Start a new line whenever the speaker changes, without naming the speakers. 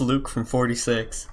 Luke from 46.